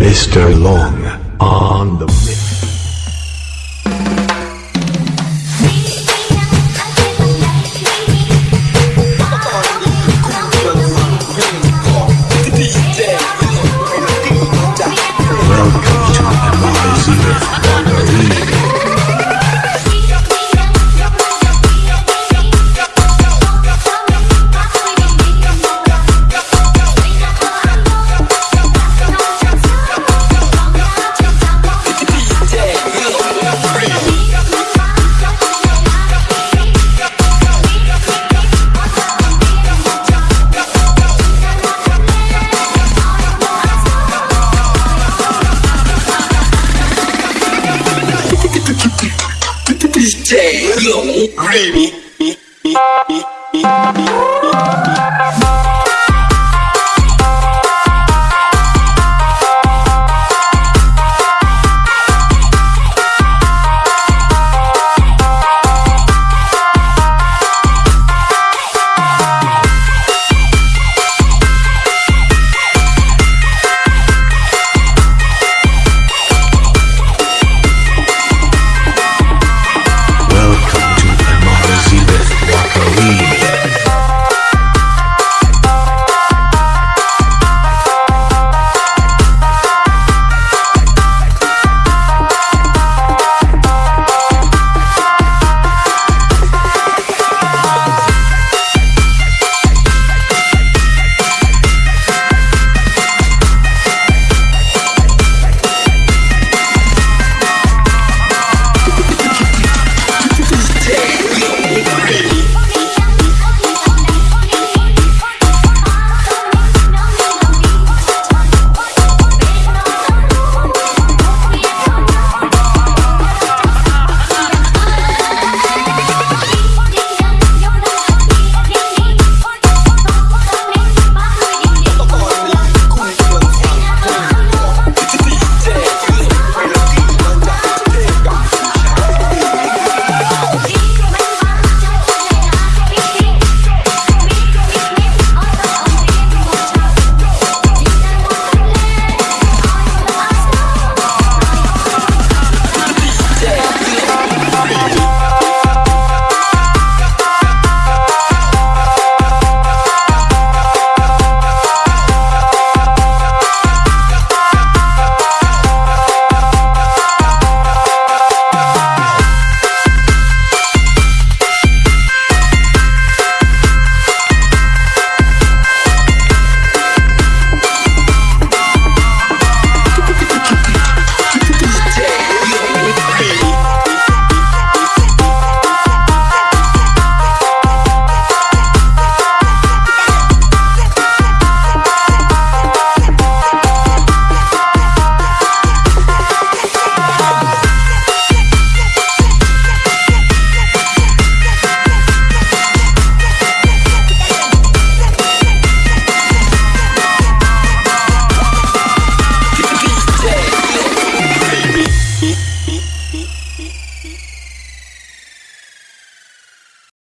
Mr. Long on the Damn, baby.